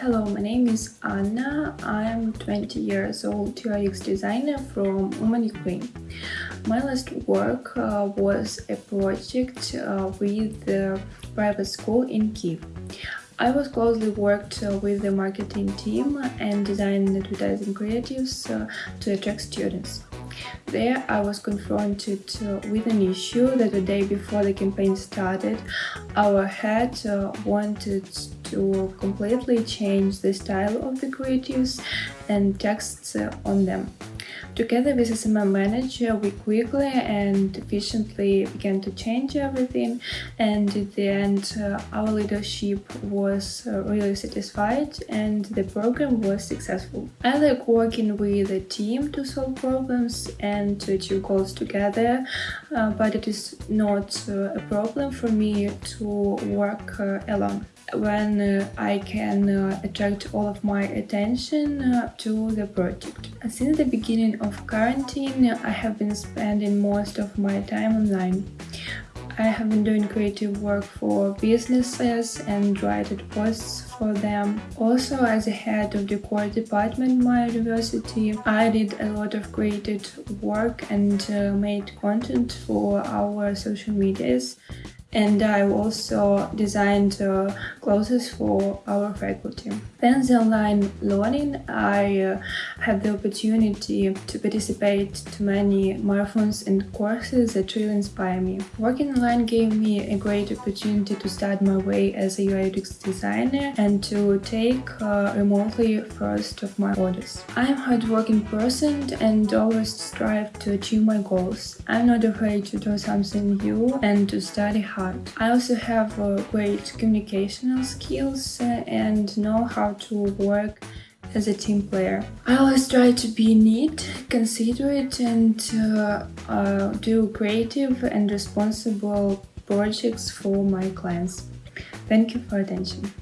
Hello, my name is Anna. I'm 20 years old UX designer from Uman, Ukraine. My last work uh, was a project uh, with the private school in Kiev. I was closely worked uh, with the marketing team and design advertising creatives uh, to attract students. There I was confronted uh, with an issue that the day before the campaign started, our head uh, wanted to completely change the style of the creatives and texts on them. Together with SMM manager, we quickly and efficiently began to change everything and at the end uh, our leadership was uh, really satisfied and the program was successful. I like working with a team to solve problems and to achieve goals together, uh, but it is not uh, a problem for me to work uh, alone when uh, I can uh, attract all of my attention uh, to the project. Since the beginning of quarantine, I have been spending most of my time online. I have been doing creative work for businesses and writing posts for them. Also, as a head of the core department my university, I did a lot of creative work and uh, made content for our social medias and I also designed uh, clothes for our faculty. Thanks to online learning, I uh, had the opportunity to participate to many marathons and courses that really inspire me. Working online gave me a great opportunity to start my way as a UI UX designer and to take uh, remotely first of my orders. I'm a hardworking person and always strive to achieve my goals. I'm not afraid to do something new and to study hard hard. I also have uh, great communicational skills uh, and know how to work as a team player. I always try to be neat, considerate and uh, uh, do creative and responsible projects for my clients. Thank you for attention.